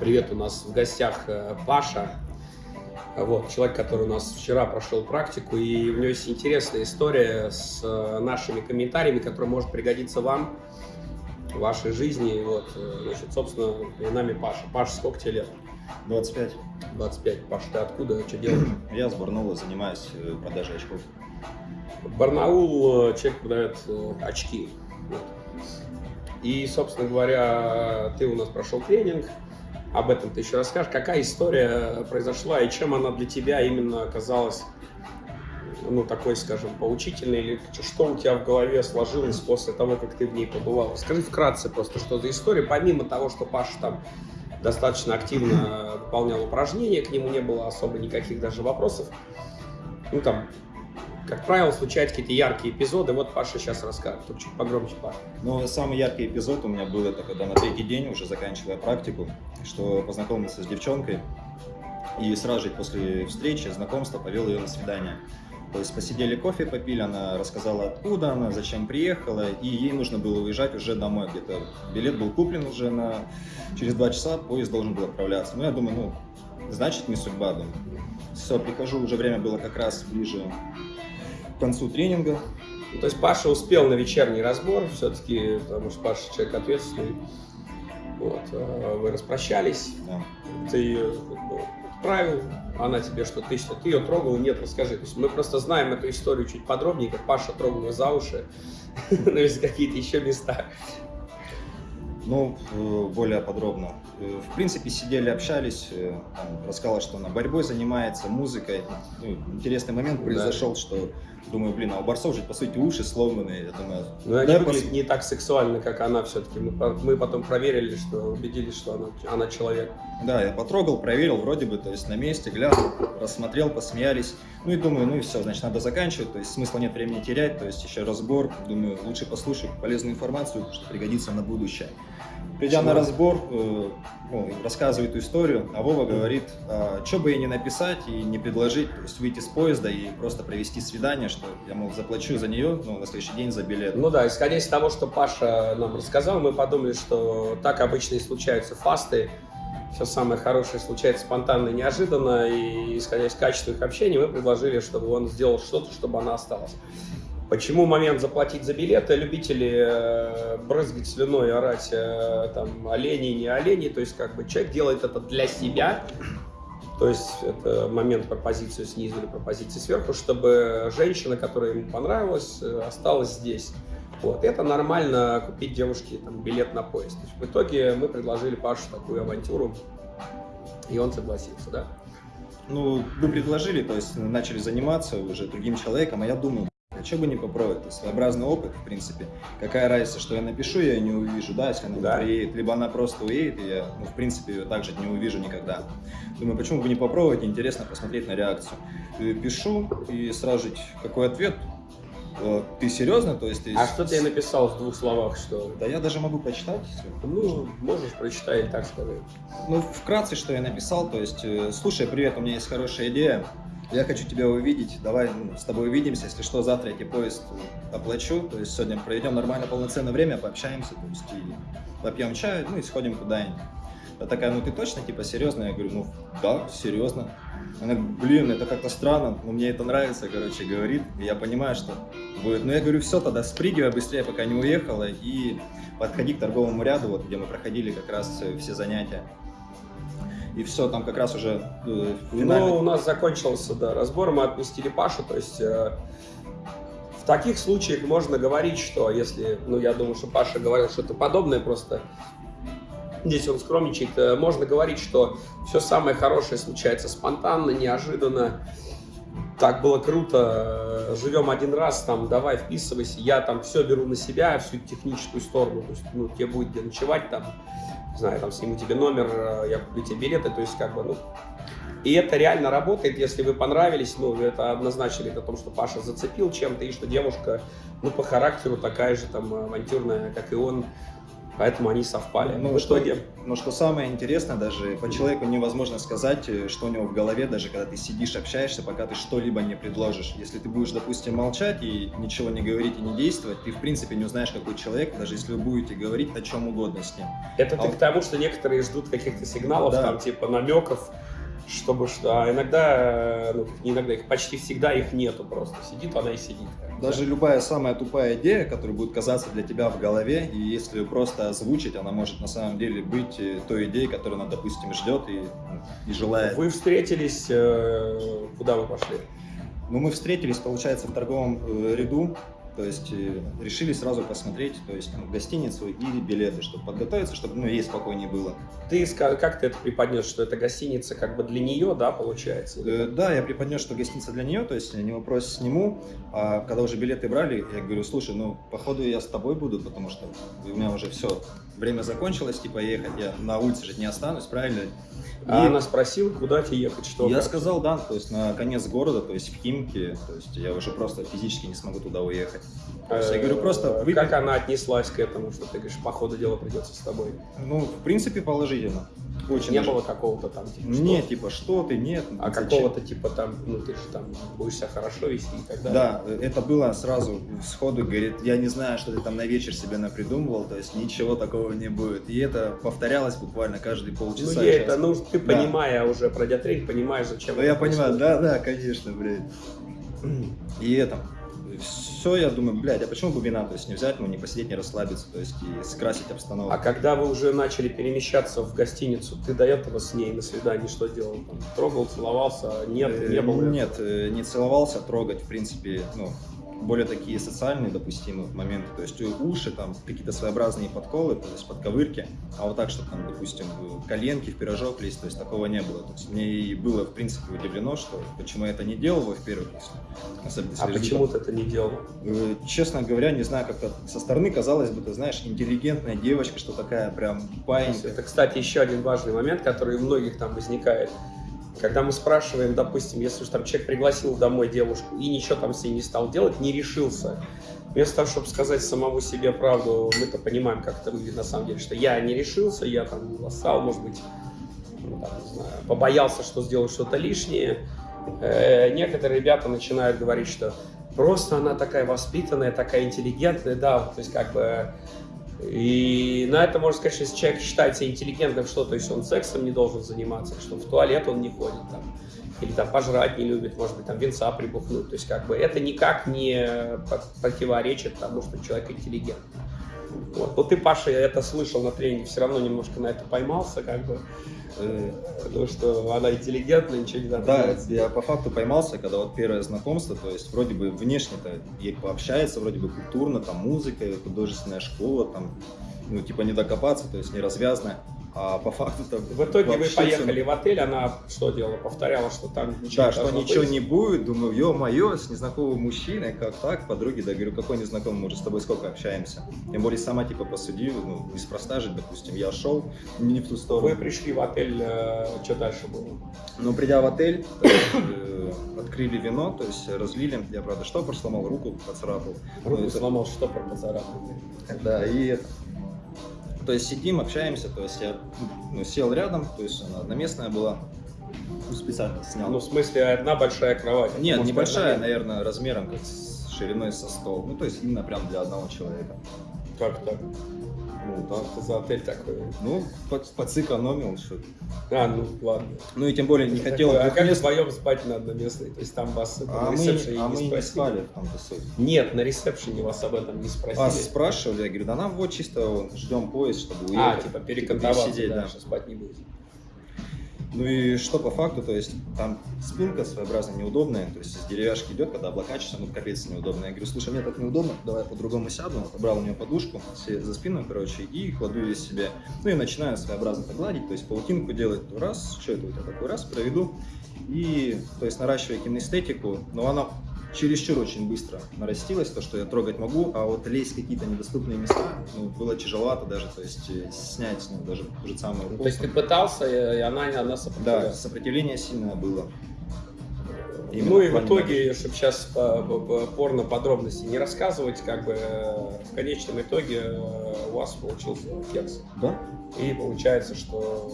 Привет, у нас в гостях э, Паша, вот, человек, который у нас вчера прошел практику, и у него есть интересная история с э, нашими комментариями, которая может пригодиться вам в вашей жизни. Вот, э, значит, собственно, перед нами Паша. Паша, сколько тебе лет? 25. 25. Паша, ты откуда? Что делаешь? Я с Барнаула занимаюсь продажей очков. Барнаул человек продает очки. Вот. И, собственно говоря, ты у нас прошел тренинг, об этом ты еще расскажешь. Какая история произошла и чем она для тебя именно оказалась, ну, такой, скажем, поучительной, или что у тебя в голове сложилось после того, как ты в ней побывал? Скажи вкратце просто, что за история, помимо того, что Паша там достаточно активно выполнял упражнения, к нему не было особо никаких даже вопросов. Ну, там, как правило, случаются какие-то яркие эпизоды. Вот Паша сейчас расскажет. Только чуть погромче, Паша. Ну, самый яркий эпизод у меня был, это когда на третий день, уже заканчивая практику, что познакомился с девчонкой, и сразу же после встречи, знакомства, повел ее на свидание. То есть посидели кофе, попили, она рассказала, откуда она, зачем приехала, и ей нужно было уезжать уже домой где-то. Билет был куплен уже на... Через два часа поезд должен был отправляться. Ну, я думаю, ну, значит, не судьба, думаю. Все, прихожу, уже время было как раз ближе концу тренинга. Ну, то есть Паша успел на вечерний разбор, все-таки, потому что Паша человек ответственный. Вот, э, вы распрощались, Да. ты ее ну, отправил, она тебе что-то ищет, ты ее трогал, нет, расскажи. То есть мы просто знаем эту историю чуть подробнее, как Паша трогал ее за уши, ну, или какие-то еще места. Ну, э, более подробно. Э, В принципе, сидели, общались, э, рассказала, что она борьбой занимается, музыкой. Ну, интересный момент Да. произошел, что, думаю, блин, а у борцов же, по сути, уши сломанные. Я думаю, Но они да, выглядят пос- не так сексуально, как она все-таки. Мы, мы потом проверили, что убедились, что она, она человек. Да, я потрогал, проверил, вроде бы, то есть на месте, глянул, рассмотрел, посмеялись. Ну и думаю, ну и все, значит, надо заканчивать, то есть смысла нет времени терять, то есть еще разбор. Думаю, лучше послушать полезную информацию, что пригодится на будущее. Придя на Почему? разбор, э, ну, рассказываю эту историю, а Вова говорит, что бы ей не написать и не предложить, то есть выйти с поезда и просто провести свидание, что я, мол, заплачу за нее, ну, на следующий день за билет. Ну да, исходя из того, что Паша нам рассказал, мы подумали, что так обычно и случаются фасты. Все самое хорошее случается спонтанно и неожиданно. И исходя из качества их общения, мы предложили, чтобы он сделал что-то, чтобы она осталась. Почему момент заплатить за билеты? Любители э, брызгать слюной, орать э, там олени, не олени. То есть как бы человек делает это для себя. То есть это момент пропозицию снизу или пропозиции сверху, чтобы женщина, которая ему понравилась, э, осталась здесь. Вот. Это нормально купить девушке там, билет на поезд. То есть в итоге мы предложили Пашу такую авантюру, и он согласился, да? Ну, вы предложили, то есть начали заниматься уже другим человеком, а я думаю, что бы не попробовать, то есть своеобразный опыт, в принципе. Какая разница, что я напишу, я ее не увижу, да, если она Да. приедет, либо она просто уедет, и я, ну, в принципе, ее также не увижу никогда. Думаю, почему бы не попробовать, интересно посмотреть на реакцию. И пишу, и сразу же какой ответ, «Э, ты серьезно, то есть ты... А что ты написал в двух словах, что... Да я даже могу почитать. если Ну, можешь прочитать, так сказать. Ну, вкратце, что я написал, то есть, э, слушай, привет, у меня есть хорошая идея, я хочу тебя увидеть, давай ну, с тобой увидимся, если что, завтра я тебе поезд оплачу, то есть сегодня проведем нормально полноценное время, пообщаемся, то есть и попьем чай, ну и сходим куда-нибудь. Она такая, ну ты точно, типа, серьезно? Я говорю, ну да, серьезно. Она, блин, это как-то странно, но мне это нравится, короче, говорит. И я понимаю, что будет. Ну я говорю, все, тогда спрыгивай быстрее, пока не уехала, и подходи к торговому ряду, вот где мы проходили как раз все занятия. И все, там как раз уже э, финально- Ну, у нас закончился да, разбор, мы отпустили Пашу, то есть э, в таких случаях можно говорить, что если, ну, я думаю, что Паша говорил что-то подобное, просто здесь он скромничает, э, можно говорить, что все самое хорошее случается спонтанно, неожиданно, так было круто, э, живем один раз, там, давай вписывайся, я там все беру на себя, всю техническую сторону, то есть, ну, тебе будет где ночевать, там, не знаю, там, сниму тебе номер, э, я куплю тебе билеты, то есть, как бы, ну, и это реально работает, если вы понравились, ну, это однозначно говорит о том, что Паша зацепил чем-то, и что девушка, ну, по характеру такая же там авантюрная, как и он. Поэтому они совпали. Ну, в что, итоге но что самое интересное, даже по человеку невозможно сказать, э, что у него в голове, даже когда ты сидишь, общаешься, пока ты что-либо не предложишь. Если ты будешь, допустим, молчать и ничего не говорить и не действовать, ты в принципе не узнаешь, какой человек, даже если вы будете говорить о чем угодно с ним. это а ты вот- к тому, что некоторые ждут каких-то сигналов, Да. там типа намеков, чтобы что. А иногда, ну, не иногда, их почти всегда их нету просто. Сидит она и сидит. Даже любая самая тупая идея, которая будет казаться для тебя в голове, и если ее просто озвучить, она может на самом деле быть э, той идеей, которую она, допустим, ждет и, и желает. Вы встретились, э, куда вы пошли? Ну, мы встретились, получается, в торговом э, ряду, то есть э, решили сразу посмотреть, то есть ну, гостиницу и билеты, чтобы подготовиться, чтобы ну, ей спокойнее было. Ты как ты это преподнес, что это гостиница как бы для нее, да, получается? Э, да, я преподнес, что гостиница для нее, то есть не вопрос сниму, а когда уже билеты брали, я говорю, слушай, ну, походу я с тобой буду, потому что у меня уже все, время закончилось, типа ехать, я на улице же не останусь, правильно? А И- она спросила, куда тебе ехать, что я как? сказал, да, то есть на конец города, то есть в Химки, то есть я уже просто физически не смогу туда уехать. То есть я говорю, просто Э, выпей- Как она отнеслась к этому, что ты говоришь, по ходу дела придется с тобой? Ну, в принципе, положительно. Очень Не даже. было какого-то там, типа, Не, что? типа, что ты, нет. А какого-то типа там, ну ты же там будешь себя хорошо вести и так далее. Да, это было сразу сходу, говорит, я не знаю, что ты там на вечер себе напридумывал, то есть ничего такого не будет. И это повторялось буквально каждые Ну, полчаса. ей час. это, ну, ты Да. понимая уже пройдя тренинг, понимаешь, зачем Ну, я понимаю, происходит. да, да, конечно, блядь. И это, все, я думаю, блядь, а почему бы вина, то есть не взять, ну, не посидеть, не расслабиться, то есть и скрасить обстановку. А когда вы уже начали перемещаться в гостиницу, ты до этого с ней на свидании что делал? Трогал, целовался? Нет, Э, не было? Нет, э, не целовался, трогать, в принципе, ну, более такие социальные допустимые моменты, то есть уши, там, какие-то своеобразные подколы, то есть подковырки, а вот так, что там, допустим, коленки в пирожок лезть, то есть такого не было. То есть мне и было, в принципе, удивлено, что почему я это не делал, во-первых, особенно А почему ты это не делал? Э, Честно говоря, не знаю, как-то со стороны казалось бы, ты знаешь, интеллигентная девочка, что такая прям паинька. Это, кстати, еще один важный момент, который у многих там возникает. Когда мы спрашиваем, допустим, если уж там человек пригласил домой девушку и ничего там с ней не стал делать, не решился, вместо того, чтобы сказать самому себе правду, мы-то понимаем, как это выглядит на самом деле, что я не решился, я там ласкал, может быть, ну, там, не знаю, побоялся, что сделаю что-то лишнее. Э, некоторые ребята начинают говорить, что просто она такая воспитанная, такая интеллигентная, да, то есть как бы и на это можно сказать, что если человек считается интеллигентным, что, то есть он сексом не должен заниматься, что в туалет он не ходит, там, или там пожрать не любит, может быть, там венца прибухнуть. То есть как бы это никак не противоречит тому, что человек интеллигентный. Вот. Но ты, Паша, я это слышал на тренинге, все равно немножко на это поймался, как бы, Э, потому что она интеллигентная, ничего не надо Да, делать. я по факту поймался, когда вот первое знакомство, то есть вроде бы внешне-то ей пообщается, вроде бы культурно, там музыка, художественная школа, там, ну, типа не докопаться, то есть не развязная, а по факту там В итоге вы поехали в отель, она что делала? Повторяла, что там ничего Да, не что ничего быть. не будет, думаю, ё-моё, с незнакомым мужчиной, как так, подруги, да, говорю, какой незнакомый, мы уже с тобой сколько общаемся. Тем более сама, типа, посуди, ну, неспроста же, допустим, я шел не в ту сторону. Вы пришли в отель, э, что дальше было? Но придя в отель, э, открыли вино, то есть разлили, я, правда, штопор сломал, руку поцарапал. Руку Ну, это- сломал штопор поцарапанный. Да, и это... То есть сидим, общаемся, то есть я ну, сел рядом, то есть она одноместная была, ну, специально снял. Ну, в смысле, одна большая кровать. Нет, Может, небольшая, наверное, размером как с шириной со стол. Ну, то есть именно прям для одного человека. Как так? Ну, Там ты за отель такой. Ну, под, сэкономил, что А, ну ладно. Ну и тем более не хотел а как двухместный. вдвоем спать на одноместной? То есть там вас А на мы, ресепшене а мы не не спросили? спали в суть. Нет, на ресепшене вас об этом не спросили. А, спрашивали, я говорю, да нам вот чисто ждем поезд, чтобы А, уехать. типа перекантоваться, пересидеть, да, да. что спать не будете. Ну и что по факту, то есть там спинка своеобразно неудобная, то есть из деревяшки идет, когда облокачиваешься, ну капец неудобно. Я говорю, слушай, мне так неудобно, давай по-другому сяду. Отобрал у нее подушку за спину, короче, и кладу ее себе. Ну и начинаю своеобразно так гладить, то есть паутинку делать раз, что это у тебя такой раз, проведу. И, то есть наращивая кинестетику, но она чересчур очень быстро нарастилась, то, что я трогать могу, а вот лезть в какие-то недоступные места, ну, было тяжеловато даже, то есть э, снять, ну, даже ту же самую руку. То есть ты пытался, и она, она Да, сопротивлялась. сопротивление сильное было. Именно ну и в итоге, чтобы сейчас порно подробности не рассказывать, как бы в конечном итоге э, у вас получился кекс. Да? И получается, что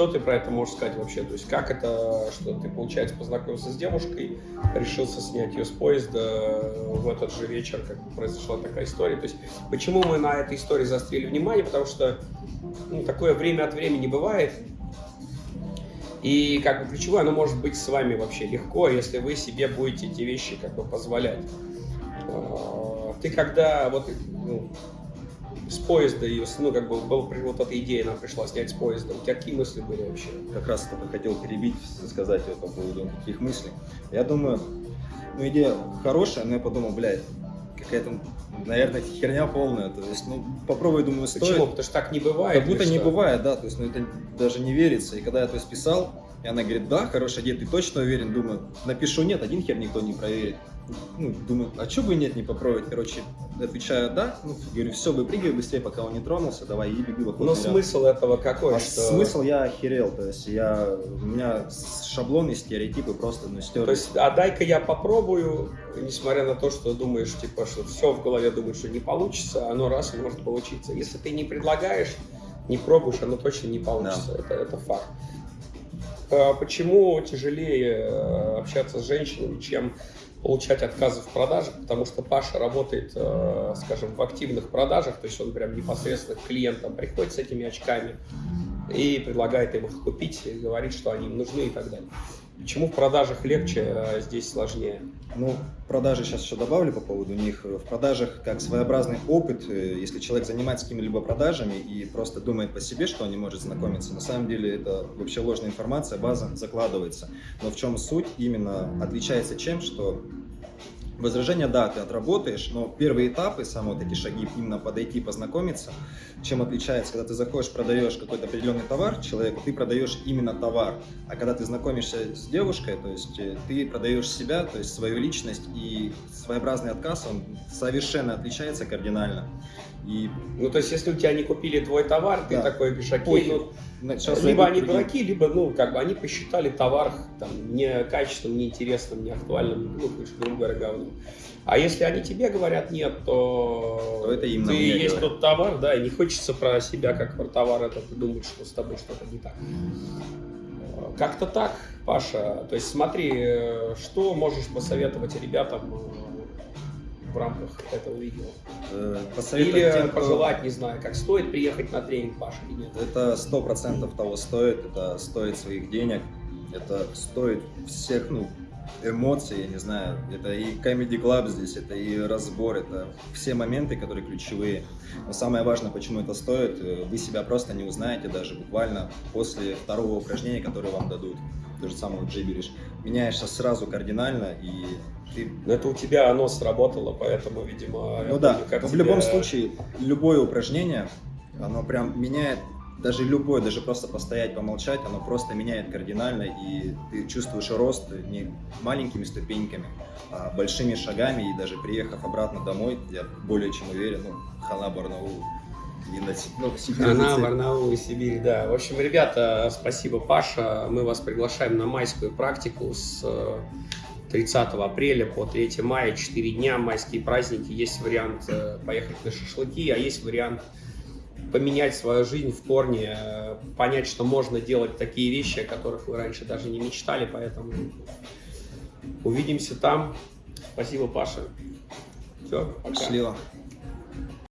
что ты про это можешь сказать вообще? То есть как это, что ты, получается, познакомился с девушкой, решился снять ее с поезда в этот же вечер, как произошла такая история. То есть почему мы на этой истории заострили внимание? Потому что ну, такое время от времени бывает. И как бы ключевое, оно может быть с вами вообще легко, если вы себе будете эти вещи как бы позволять. А, ты когда вот ну, с поезда ее, ну, как бы, был, вот эта идея нам пришла снять с поезда. У тебя какие мысли были вообще? Как раз только хотел перебить, сказать вот по поводу таких мыслей. Я думаю, ну, идея хорошая, но я подумал, блядь, какая-то, наверное, херня полная. То есть, ну, попробуй, думаю, стоит. Почему? Потому что так не бывает. Как будто не бывает, да. То есть, ну, это даже не верится. И когда я то есть писал, и она говорит, да, хорошая идея, ты точно уверен? Думаю, напишу нет, один хер никто не проверит ну, думаю, а что бы нет не попробовать, короче, отвечаю да, ну, говорю, все, выпрыгивай быстрее, пока он не тронулся, давай, и беги вокруг. Но смысл этого какой? А что... смысл я охерел, то есть я, у меня шаблоны, стереотипы просто, ну, стерли. То есть, а дай-ка я попробую, несмотря на то, что думаешь, типа, что все в голове думаешь, что не получится, оно раз может получиться. Если ты не предлагаешь, не пробуешь, оно точно не получится, да. это, это факт. А почему тяжелее э, общаться с женщинами, чем получать отказы в продажах, потому что Паша работает, э, скажем, в активных продажах, то есть он прям непосредственно к клиентам приходит с этими очками и предлагает им их купить, и говорит, что они им нужны и так далее. Почему в продажах легче, а здесь сложнее? Ну, продажи сейчас еще добавлю по поводу них. В продажах как своеобразный опыт, э, если человек занимается какими-либо продажами и просто думает по себе, что он не может знакомиться, на самом деле это вообще ложная информация, база закладывается. Но в чем суть? Именно отличается чем, что Возражение, да, ты отработаешь, но первые этапы, вот эти шаги, именно подойти, познакомиться, чем отличается, когда ты заходишь, продаешь какой-то определенный товар человеку, ты продаешь именно товар, а когда ты знакомишься с девушкой, то есть э, ты продаешь себя, то есть свою личность, и своеобразный отказ, он совершенно отличается кардинально. И... Ну, то есть, если у тебя не купили твой товар, да. ты такой говоришь, окей, ну, Сейчас либо они другим. дураки, либо, ну, как бы они посчитали товар там не качественным, не интересным, не актуальным, ну, грубо говоря, говном. А если они тебе говорят нет, то, то это им ты есть говорят. тот товар, да, и не хочется про себя как про товар это думать, что с тобой что-то не так. Как-то так, Паша. То есть смотри, э, что можешь посоветовать ребятам э, в рамках этого видео? Э, или тем, пожелать, кто... не знаю, как стоит приехать на тренинг Паши или нет? Это сто процентов того стоит, это стоит своих денег, это стоит всех, ну, эмоций, я не знаю, это и Comedy Club здесь, это и разбор, это все моменты, которые ключевые. Но самое важное, почему это стоит, э, вы себя просто не узнаете даже буквально после второго упражнения, которое вам дадут. То же самое джиберишь. Меняешься сразу кардинально и ты... Но это у тебя оно сработало, поэтому, видимо... Ну да, помню, в тебе... любом случае, любое упражнение, оно прям меняет, даже любое, даже просто постоять, помолчать, оно просто меняет кардинально, и ты чувствуешь рост не маленькими ступеньками, а большими шагами, и даже приехав обратно домой, я более чем уверен, ну, хана Барнаул, ну, Она, Барнаул и Сибирь, да. В общем, ребята, спасибо, Паша. Мы вас приглашаем на майскую практику с 30 апреля по 3 мая, 4 дня, майские праздники. Есть вариант э, поехать на шашлыки, а есть вариант поменять свою жизнь в корне, э, понять, что можно делать такие вещи, о которых вы раньше даже не мечтали, поэтому увидимся там. Спасибо, Паша. Все, пока. Счастливо.